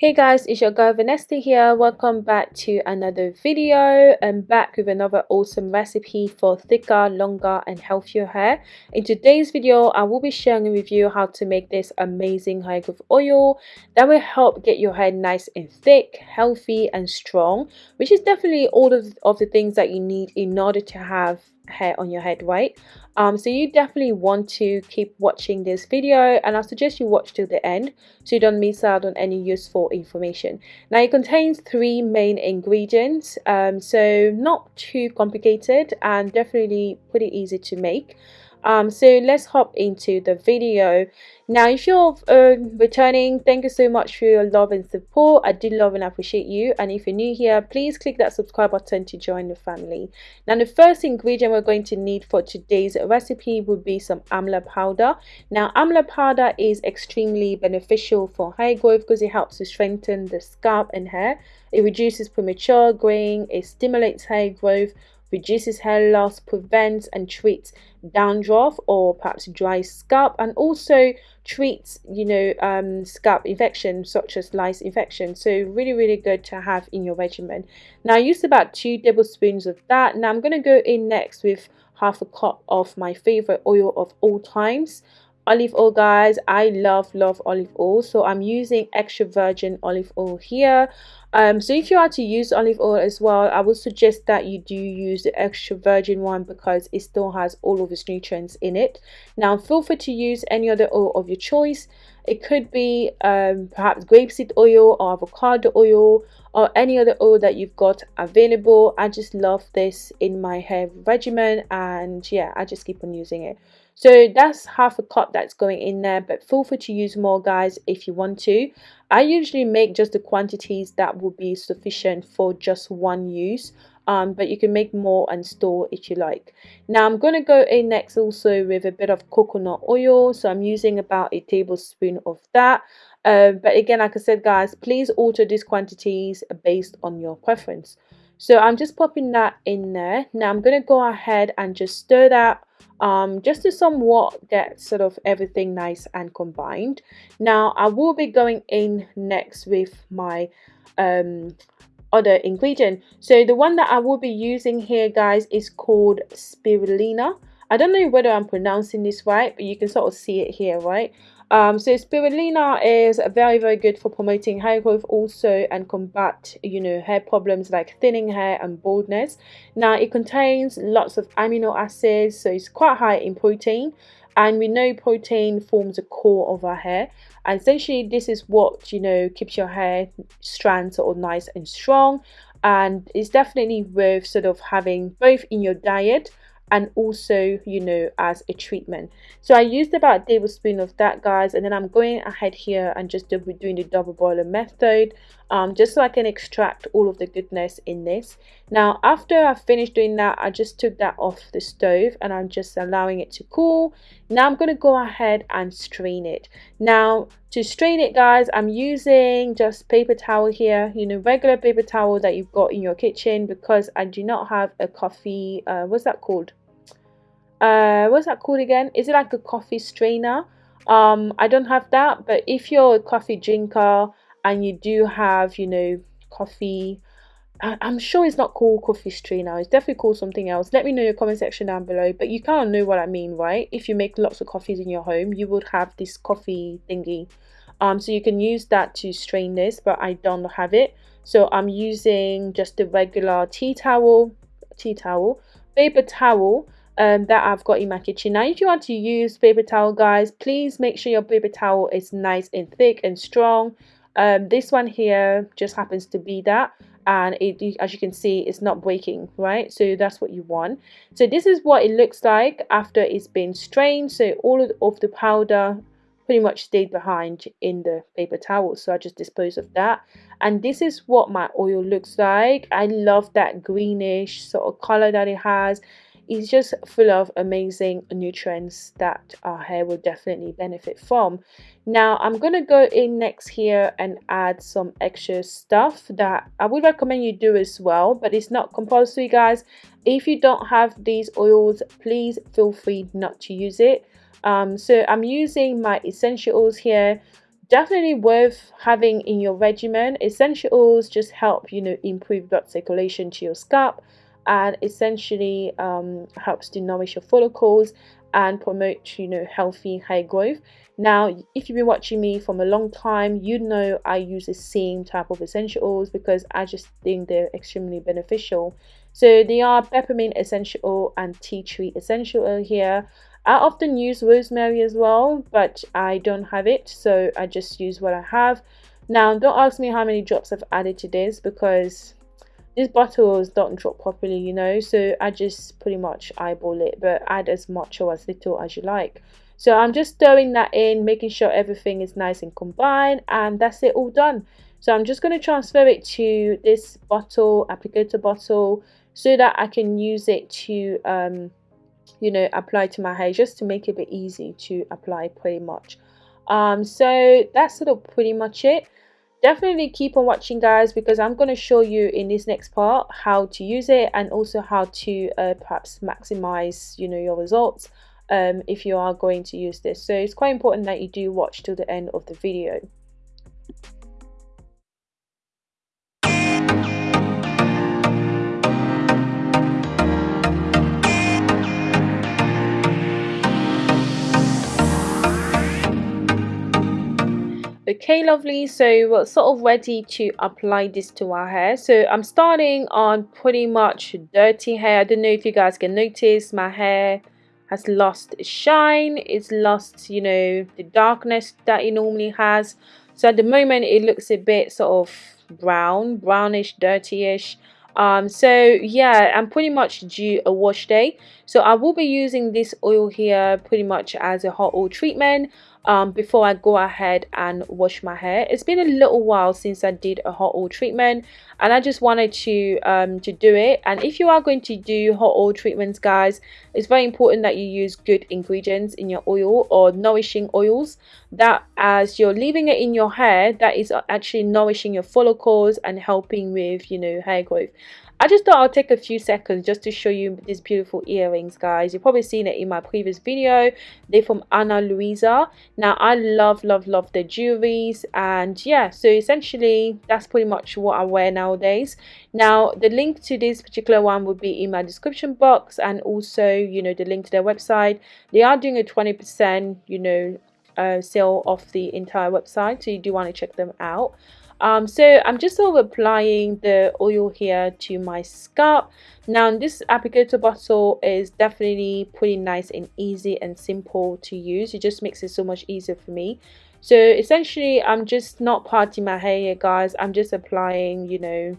Hey guys, it's your girl Vanessa here. Welcome back to another video. I'm back with another awesome recipe for thicker, longer and healthier hair. In today's video, I will be sharing with you how to make this amazing hair growth oil that will help get your hair nice and thick, healthy and strong, which is definitely all of, of the things that you need in order to have hair on your head right? Um so you definitely want to keep watching this video and i suggest you watch till the end so you don't miss out on any useful information. Now it contains three main ingredients um so not too complicated and definitely pretty easy to make um so let's hop into the video. Now if you're uh, returning thank you so much for your love and support. I do love and appreciate you. And if you're new here please click that subscribe button to join the family. Now the first ingredient we're going to need for today's recipe would be some amla powder. Now amla powder is extremely beneficial for hair growth because it helps to strengthen the scalp and hair. It reduces premature graying it stimulates hair growth reduces hair loss, prevents and treats dandruff or perhaps dry scalp, and also treats, you know, um, scalp infection such as lice infection. So really, really good to have in your regimen. Now I used about two tablespoons of that. Now I'm going to go in next with half a cup of my favorite oil of all times olive oil guys. I love love olive oil. So i'm using extra virgin olive oil here. Um, so if you are to use olive oil as well i would suggest that you do use the extra virgin one because it still has all of its nutrients in it. Now feel free to use any other oil of your choice. It could be um, perhaps grapeseed oil or avocado oil or any other oil that you've got available. I just love this in my hair regimen and yeah i just keep on using it so that's half a cup that's going in there but feel free to use more guys if you want to. I usually make just the quantities that will be sufficient for just one use um, but you can make more and store if you like. Now i'm going to go in next also with a bit of coconut oil so i'm using about a tablespoon of that. Uh, but again like i said guys please alter these quantities based on your preference so i'm just popping that in there now i'm going to go ahead and just stir that um, just to somewhat get sort of everything nice and combined. Now I will be going in next with my um, other ingredient. So the one that I will be using here guys is called spirulina. I don't know whether I'm pronouncing this right, but you can sort of see it here, right? Um, so spirulina is very, very good for promoting hair growth also and combat, you know, hair problems like thinning hair and baldness. Now, it contains lots of amino acids, so it's quite high in protein. And we know protein forms the core of our hair. And essentially, this is what, you know, keeps your hair strands all nice and strong. And it's definitely worth sort of having both in your diet and also you know as a treatment. So i used about a tablespoon of that guys and then i'm going ahead here and just doing the double boiler method um, just so i can extract all of the goodness in this. Now after i finished doing that i just took that off the stove and i'm just allowing it to cool. Now i'm going to go ahead and strain it. Now to strain it guys i'm using just paper towel here you know regular paper towel that you've got in your kitchen because i do not have a coffee uh, what's that called uh what's that called again is it like a coffee strainer um i don't have that but if you're a coffee drinker and you do have you know coffee I'm sure it's not called coffee strainer. It's definitely called something else. Let me know in the comment section down below. But you kind of know what I mean, right? If you make lots of coffees in your home, you would have this coffee thingy. Um, so you can use that to strain this, but I don't have it. So I'm using just a regular tea towel, tea towel, paper towel, um, that I've got in my kitchen. Now, if you want to use paper towel, guys, please make sure your paper towel is nice and thick and strong. Um, this one here just happens to be that and it as you can see it's not breaking right? So that's what you want. So this is what it looks like after it's been strained. So all of the powder pretty much stayed behind in the paper towel. So I just disposed of that. And this is what my oil looks like. I love that greenish sort of color that it has is just full of amazing nutrients that our hair will definitely benefit from. Now i'm to go in next here and add some extra stuff that i would recommend you do as well but it's not compulsory guys. If you don't have these oils please feel free not to use it. Um, so i'm using my essential oils here. Definitely worth having in your regimen. Essential oils just help you know improve blood circulation to your scalp and essentially um, helps to nourish your follicles and promote you know healthy hair growth. Now if you've been watching me from a long time you know i use the same type of essential oils because i just think they're extremely beneficial. So they are peppermint essential oil and tea tree essential oil here. I often use rosemary as well but i don't have it so i just use what i have. Now don't ask me how many drops i've added to this because these bottles don't drop properly you know so i just pretty much eyeball it but add as much or as little as you like. So i'm just stirring that in making sure everything is nice and combined and that's it all done. So i'm just going to transfer it to this bottle applicator bottle so that i can use it to um you know apply to my hair just to make it a bit easy to apply pretty much. Um so that's sort of pretty much it definitely keep on watching guys because i'm going to show you in this next part how to use it and also how to uh, perhaps maximize you know your results um, if you are going to use this. So it's quite important that you do watch till the end of the video okay lovely. So we're sort of ready to apply this to our hair. So i'm starting on pretty much dirty hair. I don't know if you guys can notice my hair has lost shine. It's lost you know the darkness that it normally has. So at the moment it looks a bit sort of brown brownish dirtyish. Um so yeah i'm pretty much due a wash day. So i will be using this oil here pretty much as a hot oil treatment um, before I go ahead and wash my hair. It's been a little while since I did a hot oil treatment and I just wanted to um, to do it and if you are going to do hot oil treatments guys it's very important that you use good ingredients in your oil or nourishing oils that as you're leaving it in your hair that is actually nourishing your follicles and helping with you know hair growth I just thought I'll take a few seconds just to show you these beautiful earrings guys. You've probably seen it in my previous video. They're from Ana Luisa. Now I love love love the jewelries. And yeah so essentially that's pretty much what I wear nowadays. Now the link to this particular one will be in my description box and also you know the link to their website. They are doing a 20 percent you know uh, sale off the entire website so you do want to check them out um, so I'm just sort of applying the oil here to my scalp. Now this applicator bottle is definitely pretty nice and easy and simple to use. It just makes it so much easier for me. So essentially I'm just not parting my hair here guys. I'm just applying you know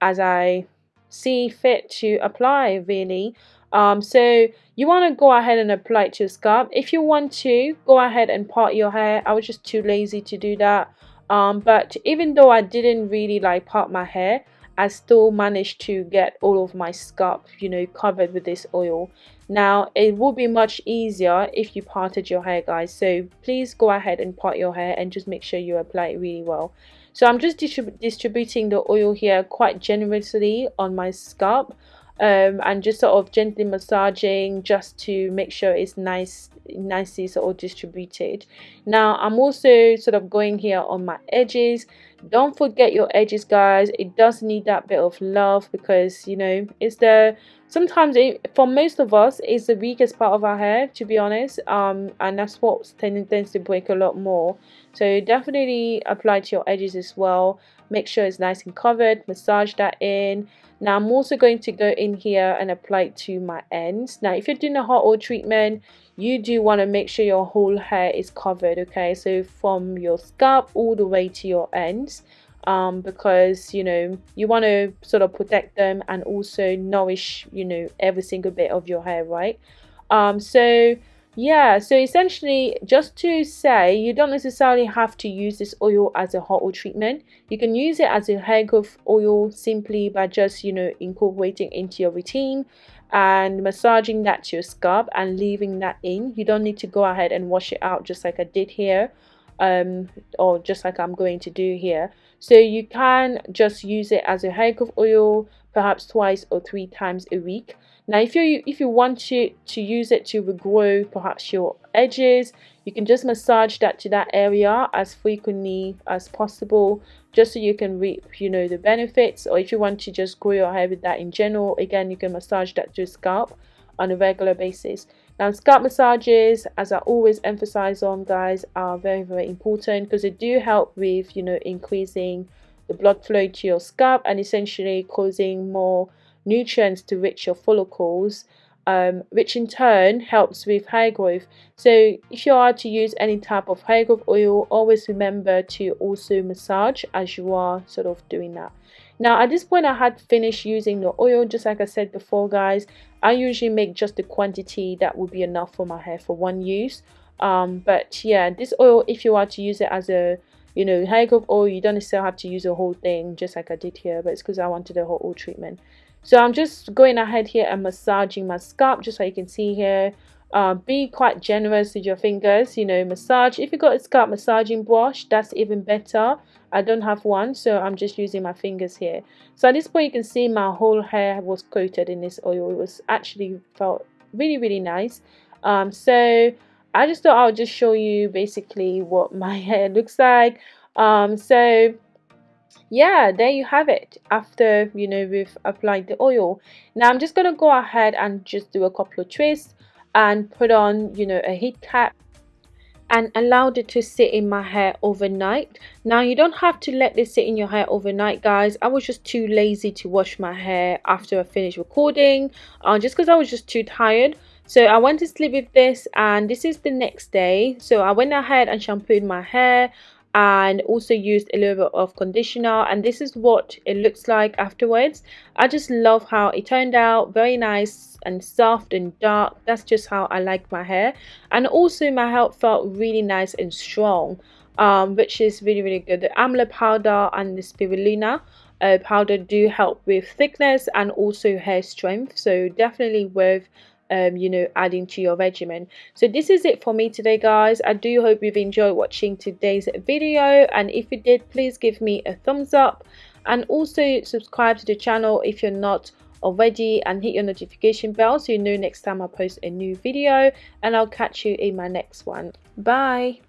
as I see fit to apply really. Um, so you want to go ahead and apply it to your scalp. If you want to go ahead and part your hair. I was just too lazy to do that um, but even though I didn't really like part my hair I still managed to get all of my scalp you know covered with this oil. Now it will be much easier if you parted your hair guys. So please go ahead and part your hair and just make sure you apply it really well. So I'm just distrib distributing the oil here quite generously on my scalp um, and just sort of gently massaging just to make sure it's nice nicely sort of distributed. Now i'm also sort of going here on my edges. Don't forget your edges guys. It does need that bit of love because you know it's the sometimes it, for most of us it's the weakest part of our hair to be honest. Um and that's what tends, tends to break a lot more. So definitely apply to your edges as well make sure it's nice and covered massage that in. Now i'm also going to go in here and apply it to my ends. Now if you're doing a hot oil treatment you do want to make sure your whole hair is covered okay? So from your scalp all the way to your ends um, because you know you want to sort of protect them and also nourish you know every single bit of your hair right? Um, so yeah so essentially just to say you don't necessarily have to use this oil as a hot oil treatment. You can use it as a hair growth oil simply by just you know incorporating into your routine and massaging that to your scalp and leaving that in. You don't need to go ahead and wash it out just like I did here um, or just like I'm going to do here. So you can just use it as a hair growth oil perhaps twice or three times a week now if you if you want to to use it to regrow perhaps your edges you can just massage that to that area as frequently as possible just so you can reap you know the benefits. Or if you want to just grow your hair with that in general again you can massage that to your scalp on a regular basis. Now scalp massages as i always emphasize on guys are very very important because they do help with you know increasing the blood flow to your scalp and essentially causing more nutrients to reach your follicles um, which in turn helps with hair growth. So if you are to use any type of hair growth oil, always remember to also massage as you are sort of doing that. Now at this point I had finished using the oil just like I said before guys. I usually make just the quantity that would be enough for my hair for one use. Um, but yeah this oil if you are to use it as a you know hair growth oil you don't necessarily have to use the whole thing just like I did here but it's because I wanted a whole oil treatment. So I'm just going ahead here and massaging my scalp just so you can see here. Uh, be quite generous with your fingers, you know, massage. If you got a scalp massaging brush, that's even better. I don't have one, so I'm just using my fingers here. So at this point, you can see my whole hair was coated in this oil. It was actually felt really, really nice. Um, so I just thought I'll just show you basically what my hair looks like. Um, so yeah there you have it. After you know we've applied the oil. Now i'm just going to go ahead and just do a couple of twists and put on you know a heat cap and allowed it to sit in my hair overnight. Now you don't have to let this sit in your hair overnight guys. I was just too lazy to wash my hair after i finished recording uh, just because i was just too tired. So i went to sleep with this and this is the next day. So i went ahead and shampooed my hair and also used a little bit of conditioner. And this is what it looks like afterwards. I just love how it turned out. Very nice and soft and dark. That's just how i like my hair. And also my hair felt really nice and strong um, which is really really good. The amla powder and the spirulina uh, powder do help with thickness and also hair strength. So definitely worth um, you know adding to your regimen. So this is it for me today guys. I do hope you've enjoyed watching today's video. And if you did please give me a thumbs up. And also subscribe to the channel if you're not already. And hit your notification bell so you know next time i post a new video. And i'll catch you in my next one. Bye